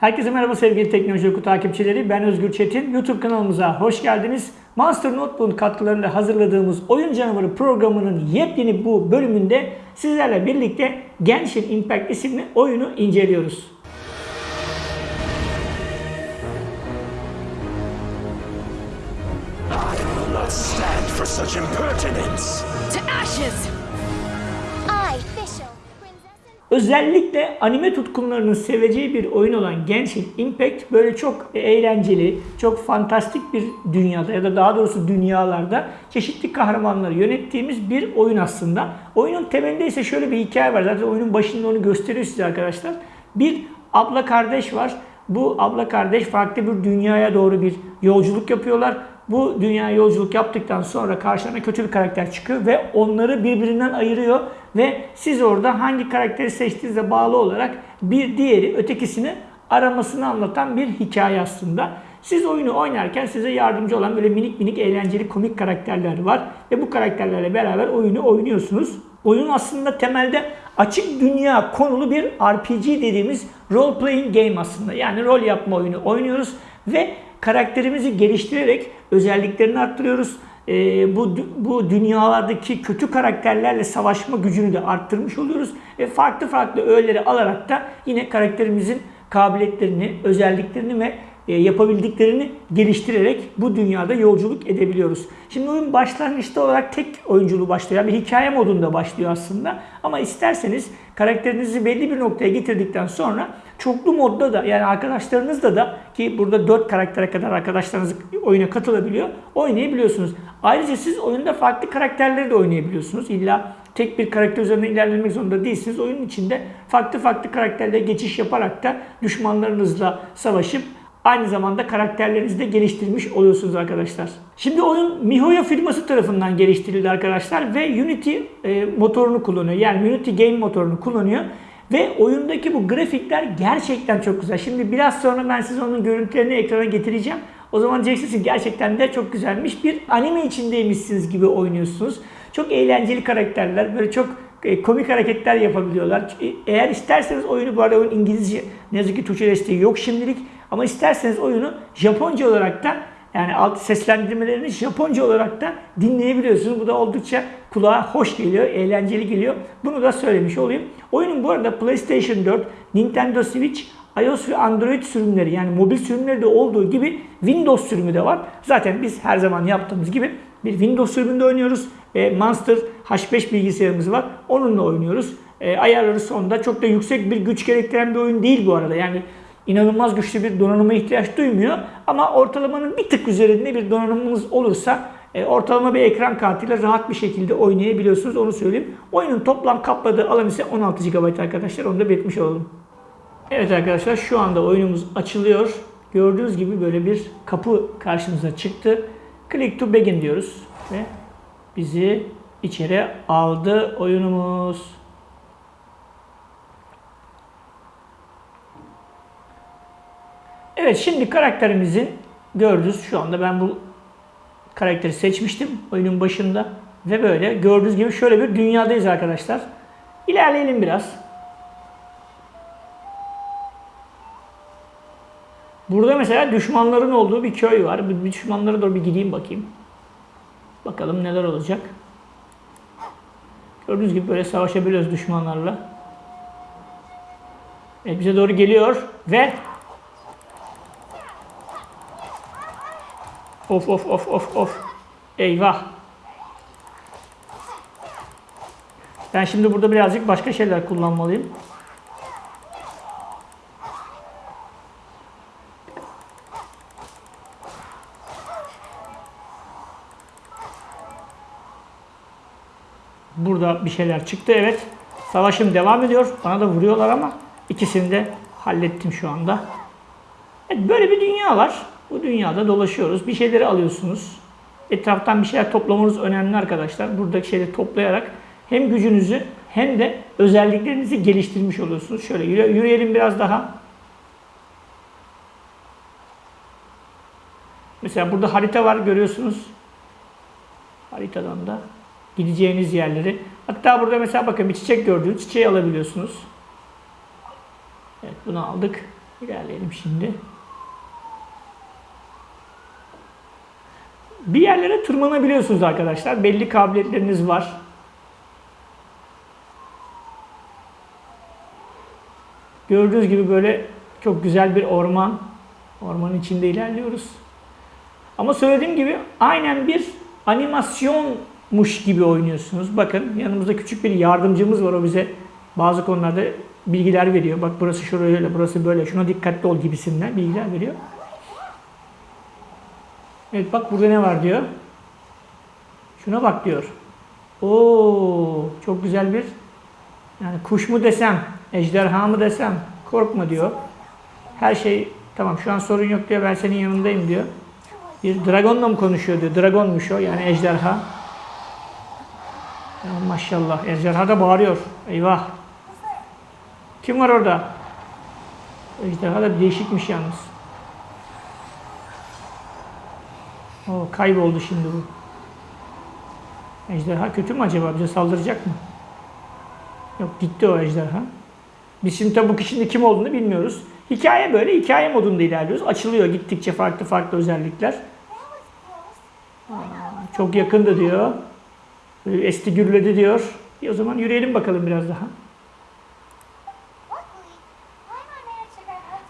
Herkese merhaba sevgili Teknoloji Oku takipçileri. Ben Özgür Çetin. YouTube kanalımıza hoş geldiniz. Monster Notebook katkılarında hazırladığımız Oyun Canavarı programının yepyeni bu bölümünde sizlerle birlikte Genshin Impact isimli oyunu inceliyoruz. will not stand for such impertinence. To ashes! Özellikle anime tutkunlarının seveceği bir oyun olan Genshin Impact böyle çok eğlenceli, çok fantastik bir dünyada ya da daha doğrusu dünyalarda çeşitli kahramanları yönettiğimiz bir oyun aslında. Oyunun temelinde ise şöyle bir hikaye var. Zaten oyunun başında onu gösteriyor size arkadaşlar. Bir abla kardeş var. Bu abla kardeş farklı bir dünyaya doğru bir yolculuk yapıyorlar. Bu dünya yolculuk yaptıktan sonra karşılarına kötü bir karakter çıkıyor ve onları birbirinden ayırıyor ve siz orada hangi karakteri seçtiğinize bağlı olarak bir diğeri ötekisini aramasını anlatan bir hikaye aslında. Siz oyunu oynarken size yardımcı olan böyle minik minik eğlenceli komik karakterler var ve bu karakterlerle beraber oyunu oynuyorsunuz. Oyun aslında temelde açık dünya konulu bir RPG dediğimiz role playing game aslında. Yani rol yapma oyunu oynuyoruz ve karakterimizi geliştirerek özelliklerini arttırıyoruz. Ee, bu bu dünyalardaki kötü karakterlerle savaşma gücünü de arttırmış oluyoruz ve farklı farklı öğeleri alarak da yine karakterimizin kabiliyetlerini, özelliklerini ve e, yapabildiklerini geliştirerek bu dünyada yolculuk edebiliyoruz. Şimdi oyun başlangıçta olarak tek oyunculuğu başlıyor. Yani bir hikaye modunda başlıyor aslında. Ama isterseniz karakterinizi belli bir noktaya getirdikten sonra çoklu modda da yani arkadaşlarınızla da ki burada 4 karaktere kadar arkadaşlarınız oyuna katılabiliyor. Oynayabiliyorsunuz. Ayrıca siz oyunda farklı karakterleri de oynayabiliyorsunuz. İlla tek bir karakter üzerinde ilerlemek zorunda değilsiniz. Oyunun içinde farklı farklı karakterle geçiş yaparak da düşmanlarınızla savaşıp aynı zamanda karakterlerinizi de geliştirmiş oluyorsunuz arkadaşlar. Şimdi oyun MiHoYo firması tarafından geliştirildi arkadaşlar ve Unity e, motorunu kullanıyor. Yani Unity Game motorunu kullanıyor. Ve oyundaki bu grafikler gerçekten çok güzel. Şimdi biraz sonra ben size onun görüntülerini ekrana getireceğim. O zaman diyeceksiniz gerçekten de çok güzelmiş. Bir anime içindeymişsiniz gibi oynuyorsunuz. Çok eğlenceli karakterler, böyle çok e, komik hareketler yapabiliyorlar. E, Eğer isterseniz oyunu bu arada oyun İngilizce ne yazık ki Türkçe desteği yok şimdilik. Ama isterseniz oyunu Japonca olarak da yani alt seslendirmelerini Japonca olarak da dinleyebiliyorsunuz. Bu da oldukça kulağa hoş geliyor, eğlenceli geliyor. Bunu da söylemiş olayım. Oyunun bu arada PlayStation 4, Nintendo Switch, iOS ve Android sürümleri yani mobil sürümleri de olduğu gibi Windows sürümü de var. Zaten biz her zaman yaptığımız gibi bir Windows sürümünde oynuyoruz. E, Monster H5 bilgisayarımız var. Onunla oynuyoruz. E, ayarları sonunda çok da yüksek bir güç gerektiren bir oyun değil bu arada. Yani inanılmaz güçlü bir donanıma ihtiyaç duymuyor. Ama ortalamanın bir tık üzerinde bir donanımınız olursa e, ortalama bir ekran kartıyla rahat bir şekilde oynayabiliyorsunuz. Onu söyleyeyim. Oyunun toplam kapladığı alan ise 16 GB arkadaşlar. Onu da belirtmiş olalım. Evet arkadaşlar şu anda oyunumuz açılıyor. Gördüğünüz gibi böyle bir kapı karşımıza çıktı. Click to begin diyoruz ve bizi içeri aldı oyunumuz. Evet şimdi karakterimizin gördüğünüz şu anda ben bu karakteri seçmiştim oyunun başında ve böyle gördüğünüz gibi şöyle bir dünyadayız arkadaşlar. İlerleyelim biraz. Burada mesela düşmanların olduğu bir köy var. Bir düşmanlara doğru bir gideyim bakayım. Bakalım neler olacak. Gördüğünüz gibi böyle savaşabiliyoruz düşmanlarla. Evet, bize doğru geliyor ve Of of of of of. Eyvah. Ben şimdi burada birazcık başka şeyler kullanmalıyım. Burada bir şeyler çıktı evet. Savaşım devam ediyor. Bana da vuruyorlar ama ikisini de hallettim şu anda. Evet, böyle bir dünya var. Bu dünyada dolaşıyoruz. Bir şeyleri alıyorsunuz. Etraftan bir şeyler toplamanız önemli arkadaşlar. Buradaki şeyleri toplayarak hem gücünüzü hem de özelliklerinizi geliştirmiş oluyorsunuz. Şöyle yürü- yürüyelim biraz daha. Mesela burada harita var görüyorsunuz. Haritadan da gideceğiniz yerleri. Hatta burada mesela bakın bir çiçek gördüğünüz çiçeği alabiliyorsunuz. Evet bunu aldık. İlerleyelim şimdi. Bir yerlere tırmanabiliyorsunuz arkadaşlar. Belli kabiliyetleriniz var. Gördüğünüz gibi böyle çok güzel bir orman. Ormanın içinde ilerliyoruz. Ama söylediğim gibi aynen bir animasyonmuş gibi oynuyorsunuz. Bakın yanımızda küçük bir yardımcımız var. O bize bazı konularda bilgiler veriyor. Bak burası şöyle, burası böyle. Şuna dikkatli ol gibisinden bilgiler veriyor. Evet bak burada ne var diyor. Şuna bak diyor. Oo çok güzel bir yani kuş mu desem, ejderha mı desem korkma diyor. Her şey tamam şu an sorun yok diyor ben senin yanındayım diyor. Bir dragonla mı konuşuyor diyor. Dragonmuş o yani ejderha. Ya maşallah ejderha da bağırıyor. Eyvah. Kim var orada? Ejderha da değişikmiş yalnız. O kayboldu şimdi bu. Ejderha kötü mü acaba? Bize saldıracak mı? Yok gitti o ejderha. Biz şimdi tabi bu kişinin kim olduğunu bilmiyoruz. Hikaye böyle hikaye modunda ilerliyoruz. Açılıyor gittikçe farklı farklı özellikler. Aa, çok yakındı diyor. Esti gürledi diyor. İyi, o zaman yürüyelim bakalım biraz daha.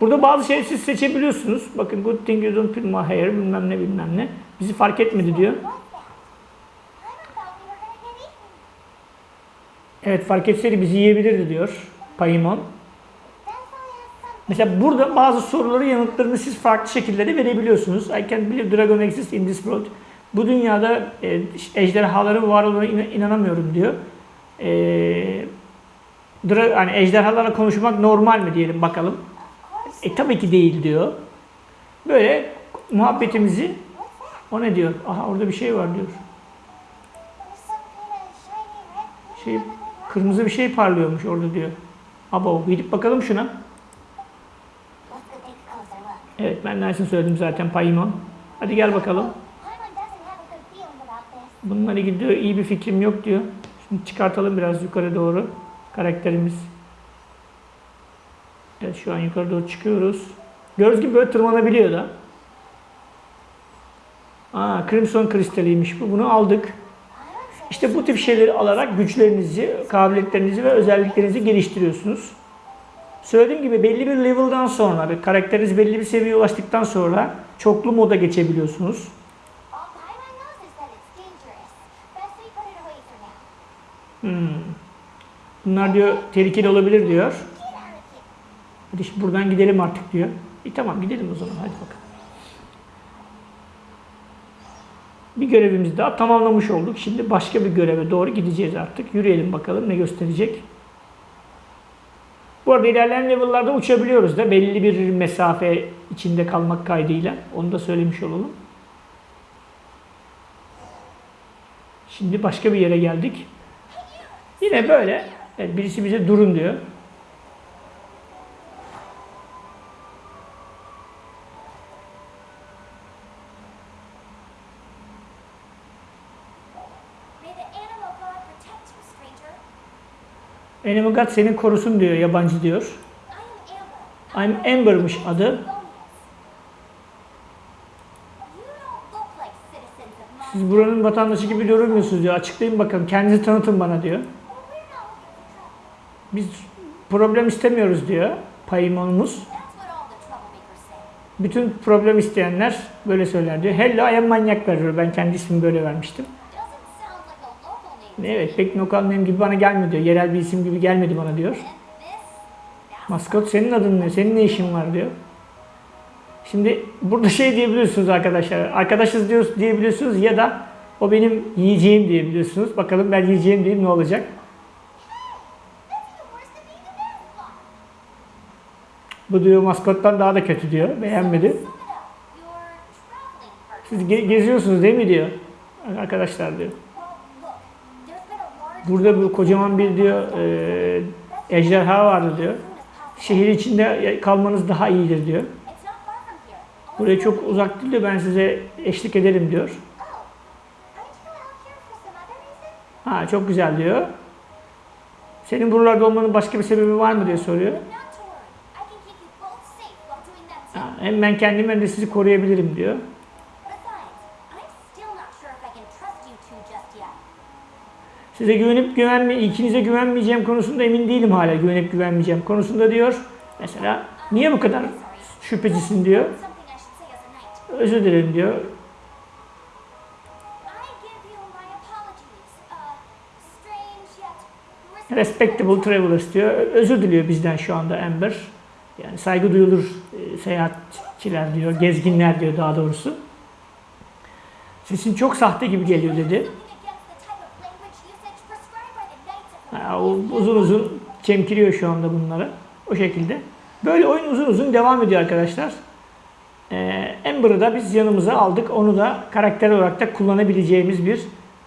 Burada bazı şeyleri siz seçebiliyorsunuz. Bakın good thing you don't put my hair bilmem ne bilmem ne. Bizi fark etmedi diyor. Evet fark etseydi bizi yiyebilirdi diyor Paimon. Mesela burada bazı soruları yanıtlarını siz farklı şekillerde verebiliyorsunuz. I can't believe dragon exists in this world. Bu dünyada e, ejderhaların var olduğuna inan- inanamıyorum diyor. E, hani ejderhalarla konuşmak normal mi diyelim bakalım. E tabii ki değil diyor. Böyle muhabbetimizi o ne diyor? Aha orada bir şey var diyor. Şey kırmızı bir şey parlıyormuş orada diyor. Abo gidip bakalım şuna. Evet ben Nelson söyledim zaten Paimon. Hadi gel bakalım. Bununla ilgili diyor iyi bir fikrim yok diyor. Şimdi çıkartalım biraz yukarı doğru karakterimiz. Evet şu an yukarı doğru çıkıyoruz. Gördüğünüz gibi böyle tırmanabiliyor da. Aa, Crimson kristaliymiş bu. Bunu aldık. İşte bu tip şeyleri alarak güçlerinizi, kabiliyetlerinizi ve özelliklerinizi geliştiriyorsunuz. Söylediğim gibi belli bir level'dan sonra, bir karakteriniz belli bir seviyeye ulaştıktan sonra çoklu moda geçebiliyorsunuz. now. Bunlar diyor tehlikeli olabilir diyor. Hadi şimdi buradan gidelim artık diyor. İyi tamam gidelim o zaman hadi bakalım. Bir görevimizi daha tamamlamış olduk. Şimdi başka bir göreve doğru gideceğiz artık. Yürüyelim bakalım ne gösterecek. Bu arada ilerleyen level'larda uçabiliyoruz da belli bir mesafe içinde kalmak kaydıyla. Onu da söylemiş olalım. Şimdi başka bir yere geldik. Yine böyle. Evet, birisi bize durun diyor. May the animal god protect you, stranger. Animal God seni korusun diyor, yabancı diyor. I'm Amber'mış adı. Siz buranın vatandaşı gibi görünmüyorsunuz diyor. Açıklayın bakalım. Kendinizi tanıtın bana diyor. Biz problem istemiyoruz diyor. Say. Bütün problem isteyenler böyle söyler diyor. Hello I am manyaklar diyor. Ben kendi ismimi böyle vermiştim. Evet pek lokal name gibi bana gelmiyor diyor. Yerel bir isim gibi gelmedi bana diyor. Maskot senin adın ne? Senin ne işin var diyor. Şimdi burada şey diyebiliyorsunuz arkadaşlar. Arkadaşız diyoruz diyebiliyorsunuz ya da o benim yiyeceğim diyebiliyorsunuz. Bakalım ben yiyeceğim diyeyim ne olacak. Bu diyor maskottan daha da kötü diyor. Beğenmedi. Siz ge- geziyorsunuz değil mi diyor. Arkadaşlar diyor. Burada bu kocaman bir diyor e, ejderha vardı diyor. Şehir içinde kalmanız daha iyidir diyor. Buraya çok uzak değil de ben size eşlik ederim diyor. Ha çok güzel diyor. Senin buralarda olmanın başka bir sebebi var mı diye soruyor. Safe Hem ben kendimi hem de sizi koruyabilirim diyor. Size güvenip güvenme, ikinize güvenmeyeceğim konusunda emin değilim hala güvenip güvenmeyeceğim konusunda diyor. Mesela niye bu kadar şüphecisin diyor. Özür dilerim diyor. Respectable travelers diyor. Özür diliyor bizden şu anda Amber. Yani saygı duyulur e, seyahatçiler diyor, gezginler diyor daha doğrusu. Sesin çok sahte gibi geliyor dedi. Uzun uzun çemkiriyor şu anda bunları. O şekilde. Böyle oyun uzun uzun devam ediyor arkadaşlar. Ee, Amber'ı da biz yanımıza aldık. Onu da karakter olarak da kullanabileceğimiz bir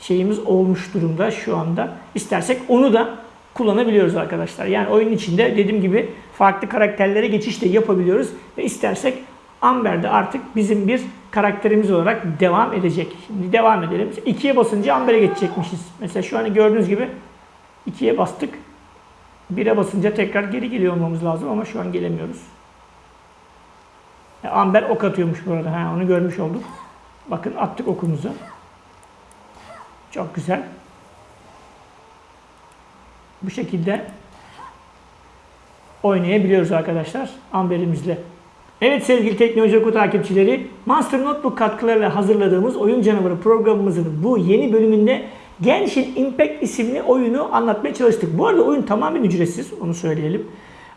şeyimiz olmuş durumda şu anda. İstersek onu da kullanabiliyoruz arkadaşlar. Yani oyunun içinde dediğim gibi farklı karakterlere geçiş de yapabiliyoruz. Ve istersek Amber de artık bizim bir karakterimiz olarak devam edecek. Şimdi devam edelim. İkiye basınca Amber'e geçecekmişiz. Mesela şu an gördüğünüz gibi 2'ye bastık. 1'e basınca tekrar geri geliyor olmamız lazım ama şu an gelemiyoruz. E, Amber ok atıyormuş burada. Ha, onu görmüş olduk. Bakın attık okumuzu. Çok güzel. Bu şekilde oynayabiliyoruz arkadaşlar Amber'imizle. Evet sevgili Teknoloji Oku takipçileri, Monster Notebook katkılarıyla hazırladığımız Oyun Canavarı programımızın bu yeni bölümünde Genshin Impact isimli oyunu anlatmaya çalıştık. Bu arada oyun tamamen ücretsiz, onu söyleyelim.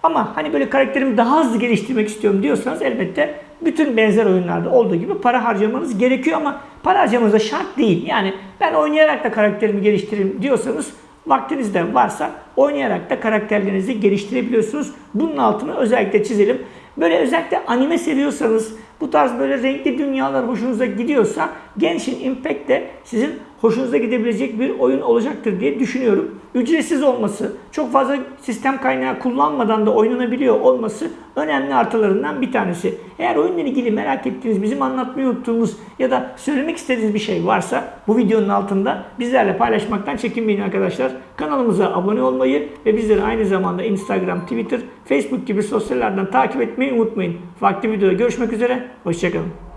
Ama hani böyle karakterimi daha hızlı geliştirmek istiyorum diyorsanız elbette bütün benzer oyunlarda olduğu gibi para harcamanız gerekiyor ama para harcamanız da şart değil. Yani ben oynayarak da karakterimi geliştireyim diyorsanız vaktiniz de varsa oynayarak da karakterlerinizi geliştirebiliyorsunuz. Bunun altını özellikle çizelim. Böyle özellikle anime seviyorsanız, bu tarz böyle renkli dünyalar hoşunuza gidiyorsa Genshin Impact de sizin hoşunuza gidebilecek bir oyun olacaktır diye düşünüyorum. Ücretsiz olması, çok fazla sistem kaynağı kullanmadan da oynanabiliyor olması önemli artılarından bir tanesi. Eğer oyunla ilgili merak ettiğiniz, bizim anlatmayı unuttuğumuz ya da söylemek istediğiniz bir şey varsa bu videonun altında bizlerle paylaşmaktan çekinmeyin arkadaşlar. Kanalımıza abone olmayı ve bizleri aynı zamanda Instagram, Twitter, Facebook gibi sosyallerden takip etmeyi unutmayın. Farklı videoda görüşmek üzere, hoşçakalın.